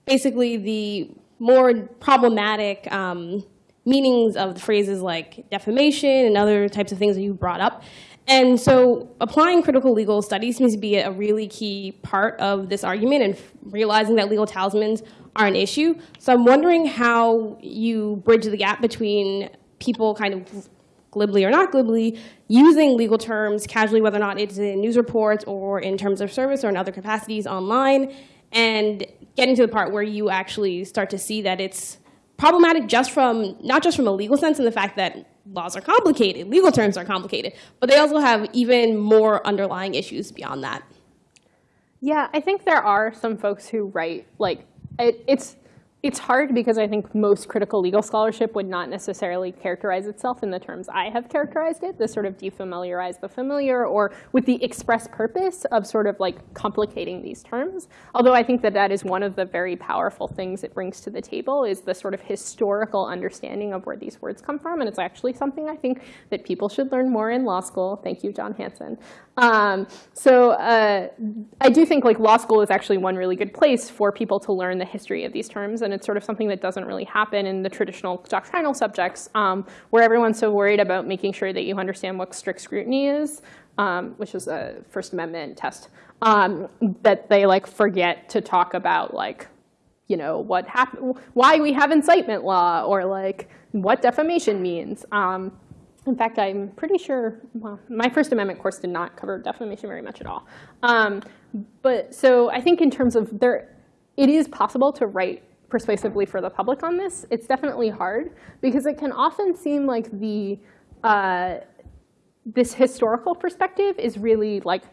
basically the more problematic um, meanings of phrases like defamation and other types of things that you brought up. And so applying critical legal studies seems to be a really key part of this argument and realizing that legal talismans are an issue. So I'm wondering how you bridge the gap between people kind of glibly or not glibly, using legal terms casually, whether or not it's in news reports or in terms of service or in other capacities online, and getting to the part where you actually start to see that it's problematic just from, not just from a legal sense and the fact that laws are complicated, legal terms are complicated, but they also have even more underlying issues beyond that. Yeah, I think there are some folks who write, like, it, it's, it's hard because I think most critical legal scholarship would not necessarily characterize itself in the terms I have characterized it, the sort of defamiliarize the familiar, or with the express purpose of sort of like complicating these terms. Although I think that that is one of the very powerful things it brings to the table is the sort of historical understanding of where these words come from. And it's actually something I think that people should learn more in law school. Thank you, John Hanson. Um, so uh, I do think like law school is actually one really good place for people to learn the history of these terms. And it's sort of something that doesn't really happen in the traditional doctrinal subjects um, where everyone's so worried about making sure that you understand what strict scrutiny is, um, which is a First Amendment test, um, that they like forget to talk about like, you know, what happened, why we have incitement law or like what defamation means. Um, in fact, I'm pretty sure, well, my First Amendment course did not cover defamation very much at all. Um, but so I think in terms of there, it is possible to write persuasively for the public on this. It's definitely hard because it can often seem like the, uh, this historical perspective is really like,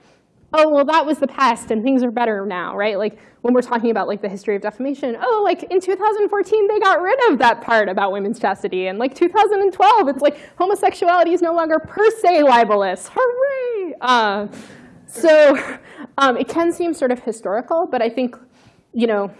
oh, well, that was the past and things are better now, right? Like when we're talking about like the history of defamation, oh, like in 2014, they got rid of that part about women's chastity. And like 2012, it's like homosexuality is no longer per se libelous. Hooray! Uh, so um, it can seem sort of historical, but I think, you know,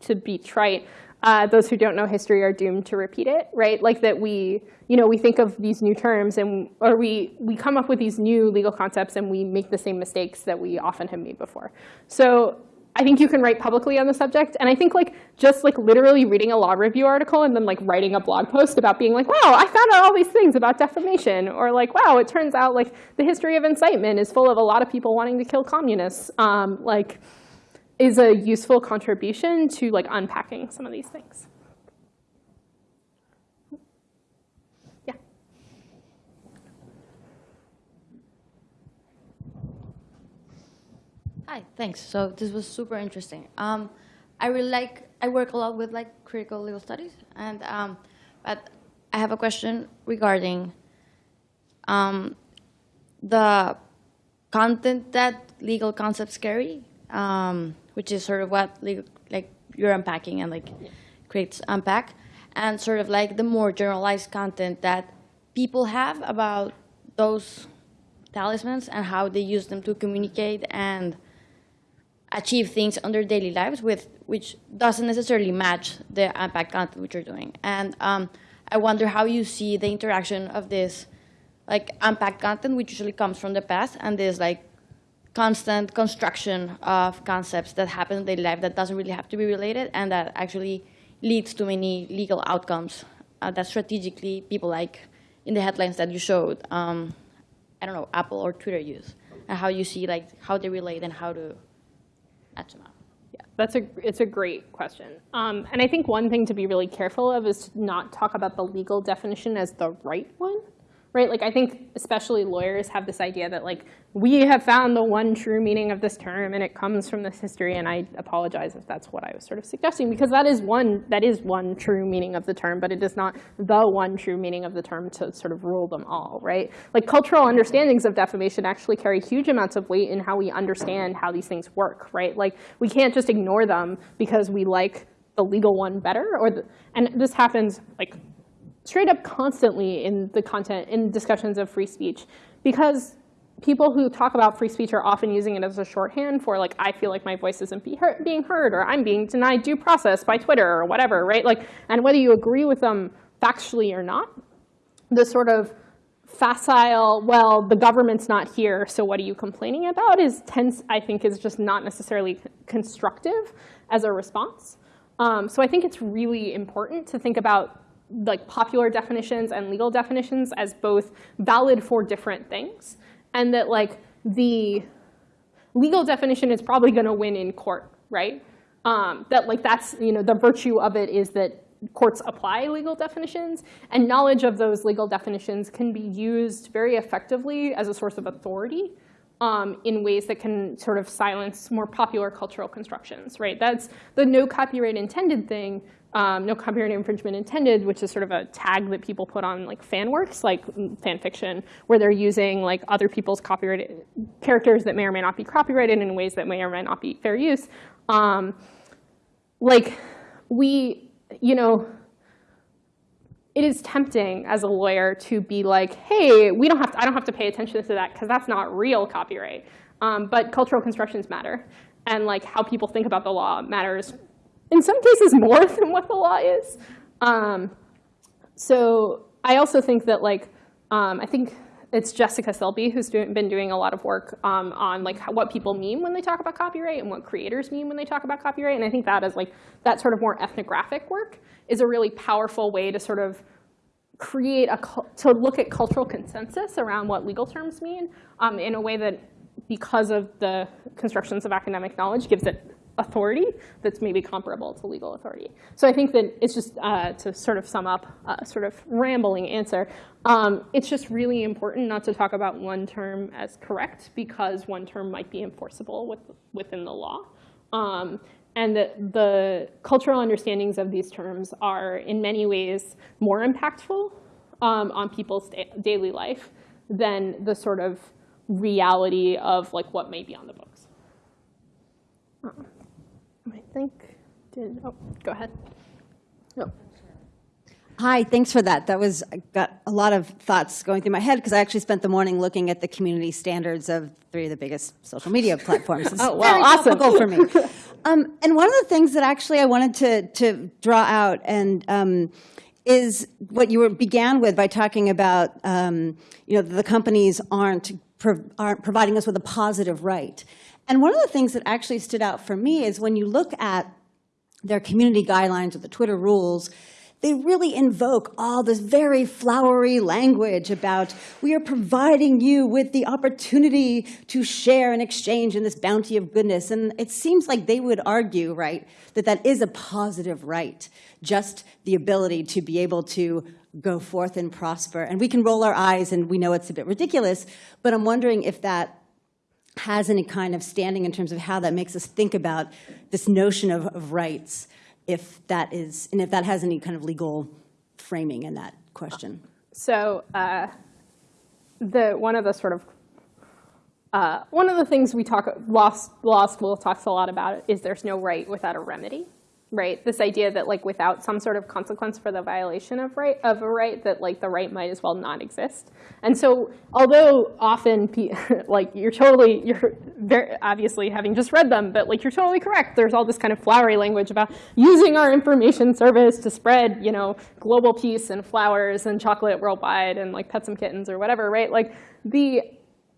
to be trite, uh, those who don't know history are doomed to repeat it, right? Like that we, you know, we think of these new terms and, or we, we come up with these new legal concepts and we make the same mistakes that we often have made before. So I think you can write publicly on the subject. And I think like just like literally reading a law review article and then like writing a blog post about being like, wow, I found out all these things about defamation. Or like, wow, it turns out like the history of incitement is full of a lot of people wanting to kill communists. Um, like, is a useful contribution to like unpacking some of these things. Yeah. Hi, thanks. So this was super interesting. Um, I really like, I work a lot with like critical legal studies, and um, but I have a question regarding um, the content that legal concepts carry, um, which is sort of what like you're unpacking and like creates unpack, and sort of like the more generalized content that people have about those talismans and how they use them to communicate and achieve things on their daily lives with which doesn't necessarily match the unpack content which you're doing. And um, I wonder how you see the interaction of this like unpacked content, which usually comes from the past, and this like constant construction of concepts that happen in daily life that doesn't really have to be related and that actually leads to many legal outcomes uh, that strategically people like in the headlines that you showed, um, I don't know, Apple or Twitter use, and how you see like how they relate and how to match them up. Yeah, that's a it's a great question. Um, and I think one thing to be really careful of is to not talk about the legal definition as the right one, right? Like I think especially lawyers have this idea that like we have found the one true meaning of this term and it comes from this history. And I apologize if that's what I was sort of suggesting because that is one that is one true meaning of the term, but it is not the one true meaning of the term to sort of rule them all, right? Like cultural understandings of defamation actually carry huge amounts of weight in how we understand how these things work, right? Like we can't just ignore them because we like the legal one better or the, and this happens like straight up constantly in the content, in discussions of free speech. Because people who talk about free speech are often using it as a shorthand for like, I feel like my voice isn't be heard, being heard, or I'm being denied due process by Twitter, or whatever, right? Like, and whether you agree with them factually or not, the sort of facile, well, the government's not here, so what are you complaining about is tense, I think, is just not necessarily constructive as a response. Um, so I think it's really important to think about like popular definitions and legal definitions as both valid for different things, and that like the legal definition is probably going to win in court, right? Um, that like that's you know the virtue of it is that courts apply legal definitions, and knowledge of those legal definitions can be used very effectively as a source of authority um, in ways that can sort of silence more popular cultural constructions, right? That's the no copyright intended thing, um, no copyright infringement intended, which is sort of a tag that people put on like fan works, like fan fiction, where they're using like other people's copyrighted characters that may or may not be copyrighted in ways that may or may not be fair use. Um, like we, you know, it is tempting as a lawyer to be like, hey, we don't have to, I don't have to pay attention to that because that's not real copyright. Um, but cultural constructions matter. And like how people think about the law matters in some cases more <laughs> than what the law is. Um, so I also think that like, um, I think it's Jessica Silbey who's doing, been doing a lot of work um, on like what people mean when they talk about copyright and what creators mean when they talk about copyright. And I think that is like, that sort of more ethnographic work is a really powerful way to sort of create a, to look at cultural consensus around what legal terms mean um, in a way that because of the constructions of academic knowledge gives it authority that's maybe comparable to legal authority. So I think that it's just, uh, to sort of sum up a sort of rambling answer, um, it's just really important not to talk about one term as correct because one term might be enforceable with, within the law. Um, and that the cultural understandings of these terms are in many ways more impactful um, on people's da daily life than the sort of reality of like what may be on the books. Think, did, oh, go ahead. No. Hi, thanks for that. That was, I got a lot of thoughts going through my head because I actually spent the morning looking at the community standards of three of the biggest social media <laughs> platforms. It's oh, wow, very awesome. topical for me. <laughs> Um, and one of the things that actually I wanted to, to draw out and um, is what you were, began with by talking about, um, you know, the companies aren't, pro aren't providing us with a positive right. And one of the things that actually stood out for me is when you look at their community guidelines or the Twitter rules, they really invoke all this very flowery language about we are providing you with the opportunity to share and exchange in this bounty of goodness. And it seems like they would argue, right, that that is a positive right, just the ability to be able to go forth and prosper. And we can roll our eyes and we know it's a bit ridiculous, but I'm wondering if that has any kind of standing in terms of how that makes us think about this notion of, of rights if that is, and if that has any kind of legal framing in that question? So uh, the one of the sort of uh, one of the things we talk law law school talks a lot about is there's no right without a remedy, right? This idea that like without some sort of consequence for the violation of right of a right, that like the right might as well not exist. And so although often <laughs> like you're totally you're very obviously having just read them, but like you're totally correct. There's all this kind of flowery language about using our information service to spread you know global peace and flowers and chocolate worldwide and like pet some kittens or whatever, right? Like the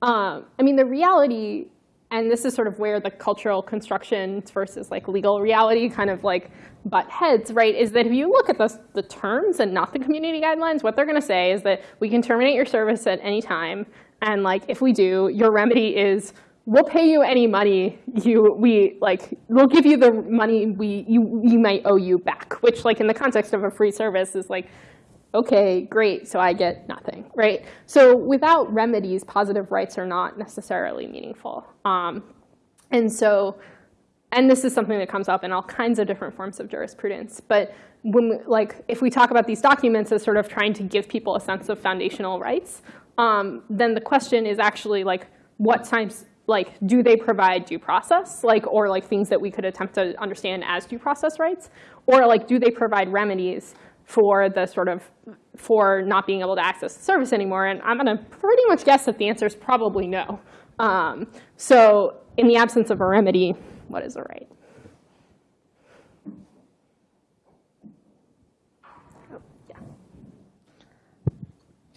um, I mean the reality and this is sort of where the cultural construction versus like legal reality kind of like butt heads, right? Is that if you look at the, the terms and not the community guidelines, what they're gonna say is that we can terminate your service at any time. And like, if we do, your remedy is we'll pay you any money you, we like, we'll give you the money we, you, you might owe you back, which like in the context of a free service is like, okay, great, so I get nothing, right? So without remedies, positive rights are not necessarily meaningful. Um, and so, and this is something that comes up in all kinds of different forms of jurisprudence. But when, we, like, if we talk about these documents as sort of trying to give people a sense of foundational rights, um, then the question is actually like, what times, like, do they provide due process, like, or like things that we could attempt to understand as due process rights, or like, do they provide remedies for the sort of for not being able to access the service anymore? And I'm going to pretty much guess that the answer is probably no. Um, so in the absence of a remedy, what is a right?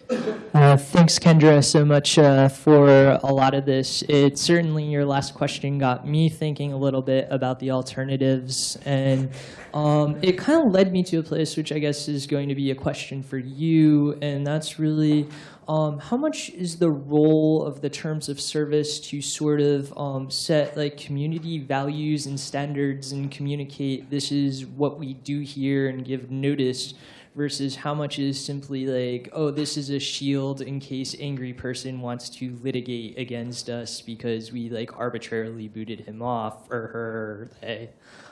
Uh, thanks, Kendra, so much uh, for a lot of this. It certainly, your last question got me thinking a little bit about the alternatives. And um, it kind of led me to a place which I guess is going to be a question for you. And that's really um, how much is the role of the terms of service to sort of um, set like community values and standards and communicate this is what we do here and give notice versus how much is simply like, oh, this is a shield in case angry person wants to litigate against us because we like arbitrarily booted him off or her or they.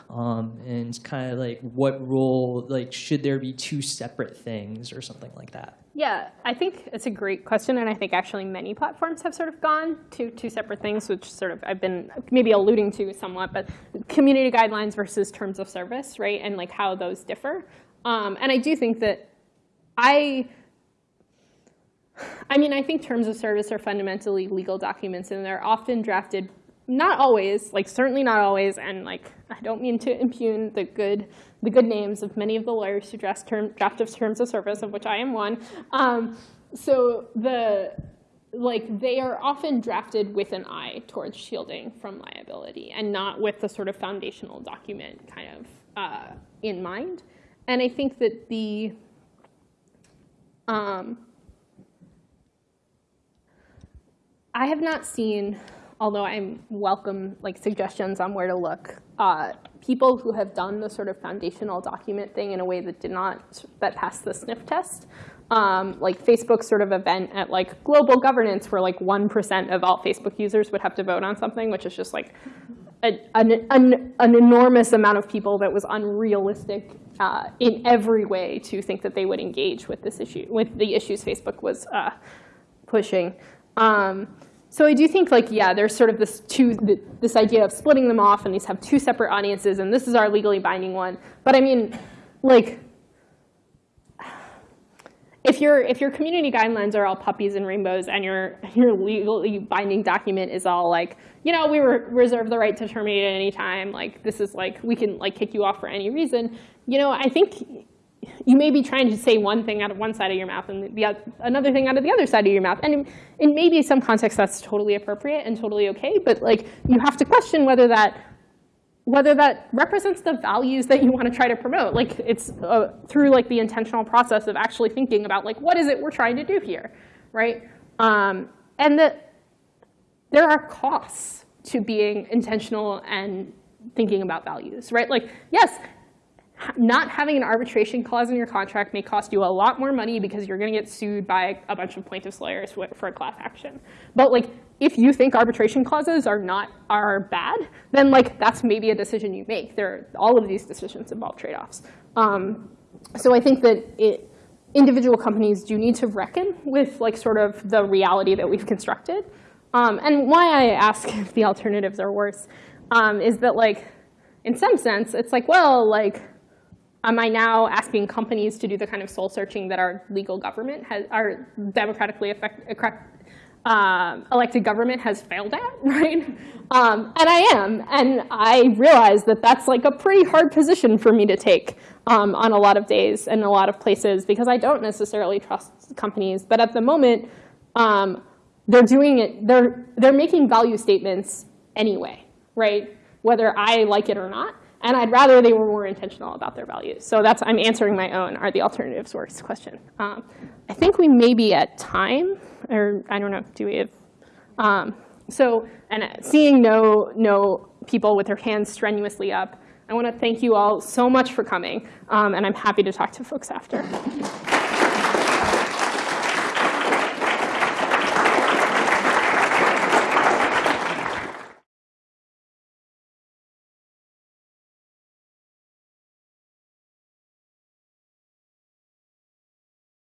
Um, and kind of like what role, like should there be two separate things or something like that? Yeah, I think it's a great question, and I think actually many platforms have sort of gone to two separate things, which sort of I've been maybe alluding to somewhat, but community guidelines versus terms of service, right, and like how those differ. Um, and I do think that I, I mean, I think terms of service are fundamentally legal documents, and they're often drafted, not always, like certainly not always, and like I don't mean to impugn the good, the good names of many of the lawyers who draft, term, draft terms of service, of which I am one. Um, so the like they are often drafted with an eye towards shielding from liability and not with the sort of foundational document kind of uh, in mind. And I think that the um, I have not seen, although I'm welcome like suggestions on where to look, uh, people who have done the sort of foundational document thing in a way that did not that passed the sniff test. Um, like Facebook's sort of event at like global governance, where like one percent of all Facebook users would have to vote on something, which is just like a, an, an, an, enormous amount of people that was unrealistic uh, in every way to think that they would engage with this issue, with the issues Facebook was uh, pushing. Um, so I do think like, yeah, there's sort of this two, this idea of splitting them off and these have two separate audiences and this is our legally binding one. But I mean, like, if your if your community guidelines are all puppies and rainbows and your <laughs> your legally binding document is all like you know we re reserve the right to terminate at any time like this is like we can like kick you off for any reason. You know I think you may be trying to say one thing out of one side of your mouth and the another thing out of the other side of your mouth. And in, in maybe some context that's totally appropriate and totally okay but like you have to question whether that whether that represents the values that you want to try to promote. Like it's uh, through like the intentional process of actually thinking about like what is it we're trying to do here, right? Um, and that there are costs to being intentional and thinking about values, right? Like yes, not having an arbitration clause in your contract may cost you a lot more money because you're going to get sued by a bunch of plaintiffs' lawyers for a class action. But like if you think arbitration clauses are not are bad, then like that's maybe a decision you make. There, all of these decisions involve trade-offs. Um, so I think that it individual companies do need to reckon with like sort of the reality that we've constructed. Um, and why I ask <laughs> if the alternatives are worse um, is that like, in some sense, it's like, well, like, am I now asking companies to do the kind of soul searching that our legal government has, our democratically effect, uh, elected government has failed at, <laughs> right? Um, and I am, and I realize that that's like a pretty hard position for me to take um, on a lot of days and a lot of places because I don't necessarily trust companies. But at the moment, um, they're doing it, they're, they're making value statements anyway, right? Whether I like it or not. And I'd rather they were more intentional about their values. So that's, I'm answering my own, are the alternatives worse question. Um, I think we may be at time, or I don't know, do we have, um, so, and seeing no, no people with their hands strenuously up, I want to thank you all so much for coming, um, and I'm happy to talk to folks after.